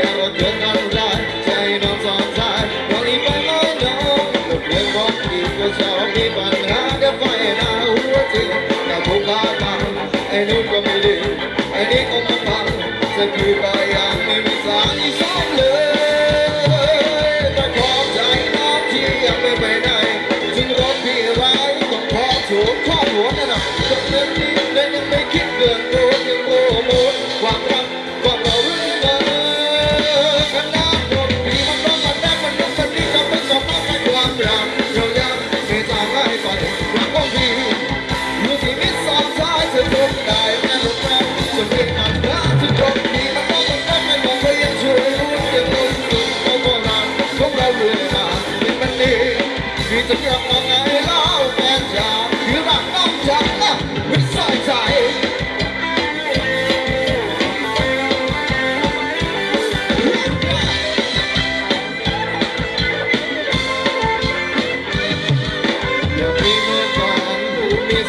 Thank you.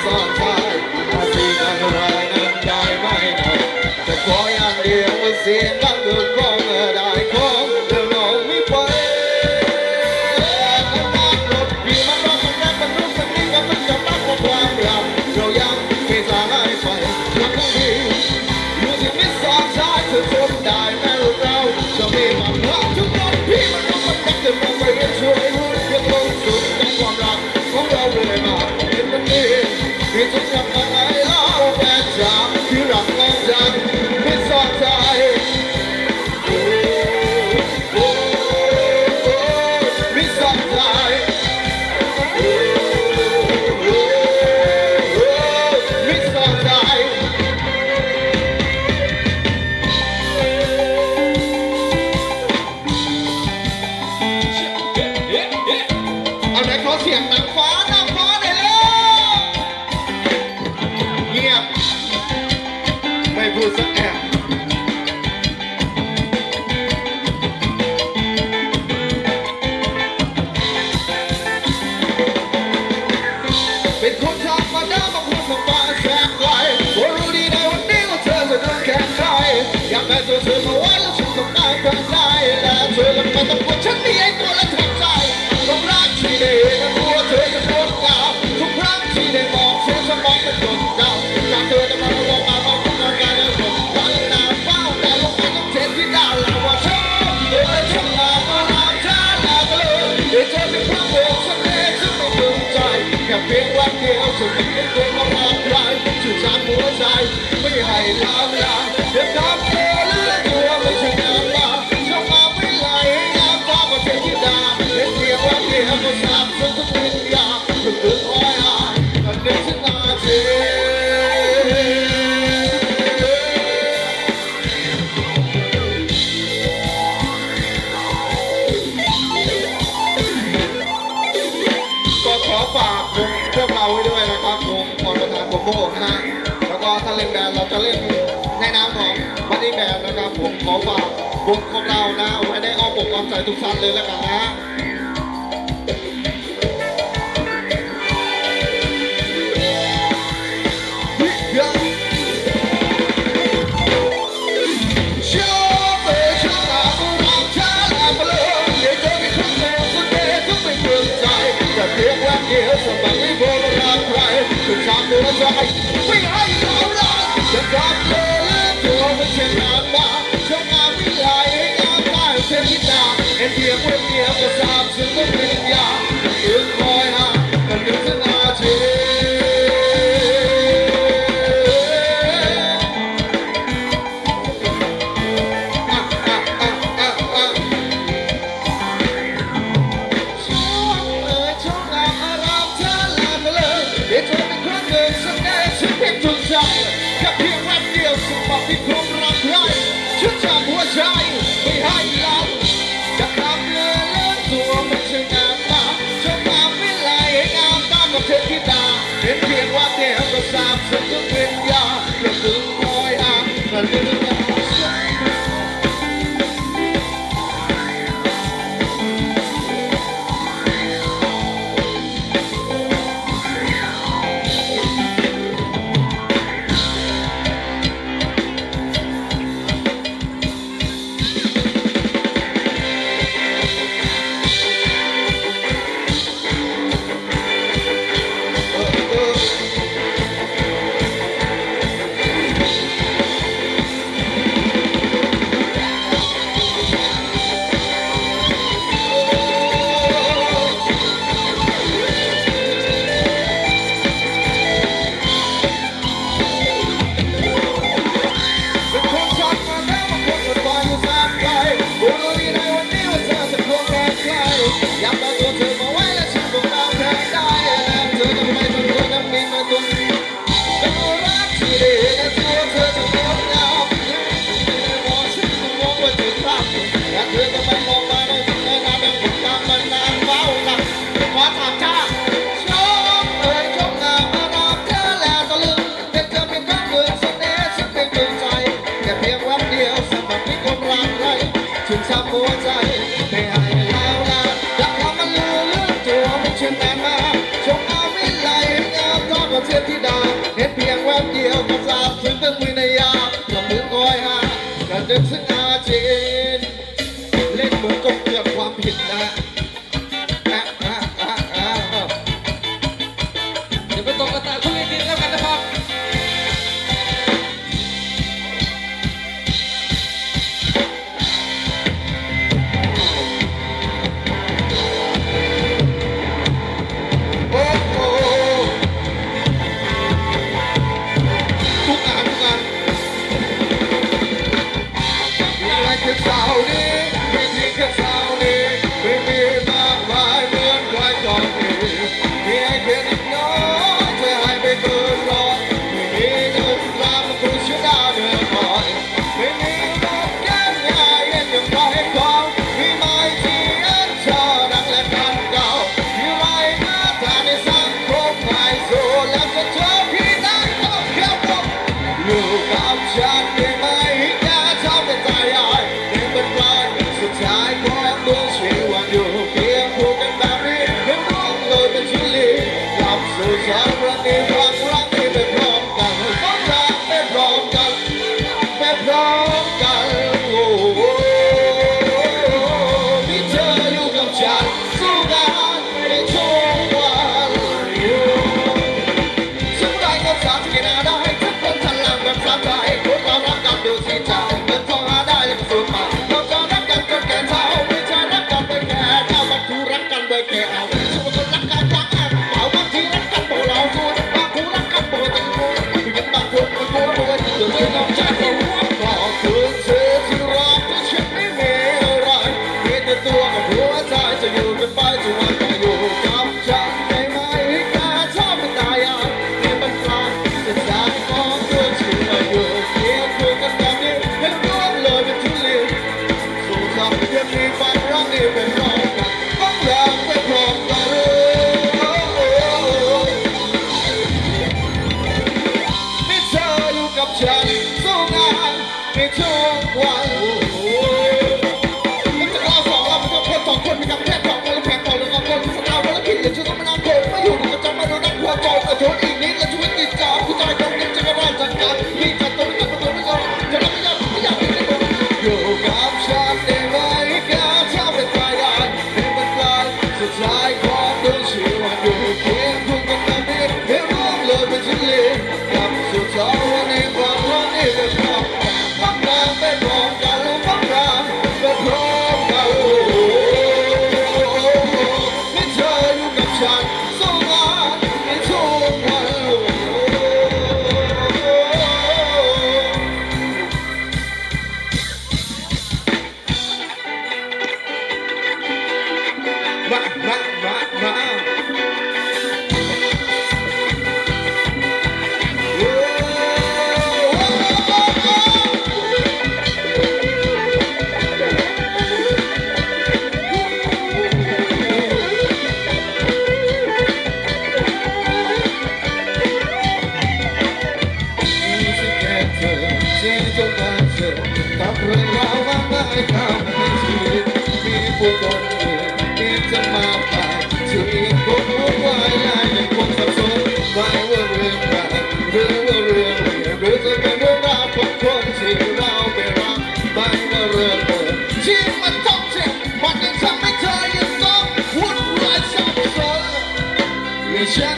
ซ่อนชายอาศีนังไรนั้นได้ไม่หมดแต่ขออย่างเดียวว่าเสียงดังก็ได้ Who's dài vì hãy lao ra ขอฝากวกของเรานะไว้ได้อ้อมอกความใจทุกท่านเลยแล้วกันนะ the other out to the Imagine that. up, Charlie. So now, it's.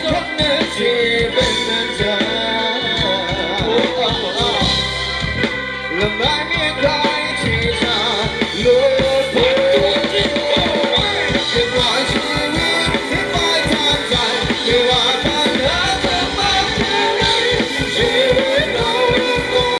Come and see